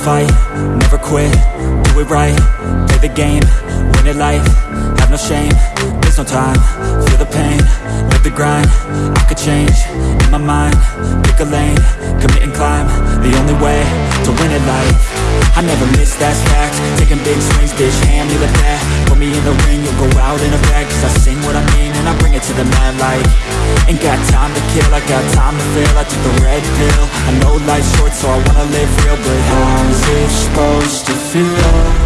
fight, never quit, do it right, play the game, win it life, no shame, there's no time, feel the pain, live the grind, I could change, in my mind, pick a lane, commit and climb, the only way to win it life, I never miss, that's fact, taking big swings, bitch, hand me the bat, put me in the ring, you'll go out in a bag, cause I sing what I mean, and I bring it to the mad light, ain't got time to kill, I got time to feel, I took the red pill, I know life's short, so I wanna live real, but how's it supposed to feel?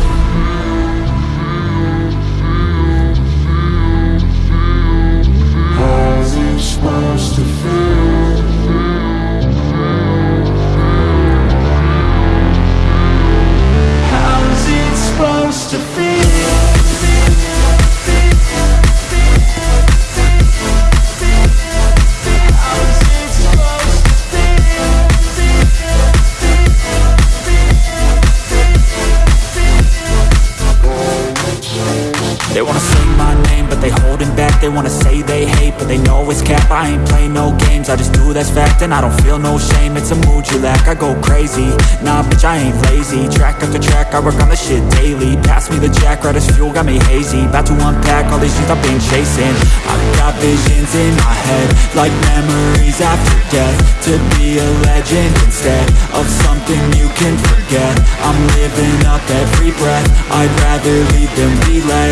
They wanna say my name, but they holding back. They wanna say they hate, but they know it's cap. I ain't play no games, I just do that's fact And I don't feel no shame, it's a mood you lack I go crazy, nah bitch I ain't lazy. Track after track, I work on the shit daily. Pass me the jack, right as fuel, got me hazy. About to unpack all these things I've been chasing. I've got visions in my head Like memories after death To be a legend instead Of something you can forget. I'm living up every breath. I'd rather leave than be led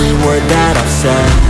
every word that I've said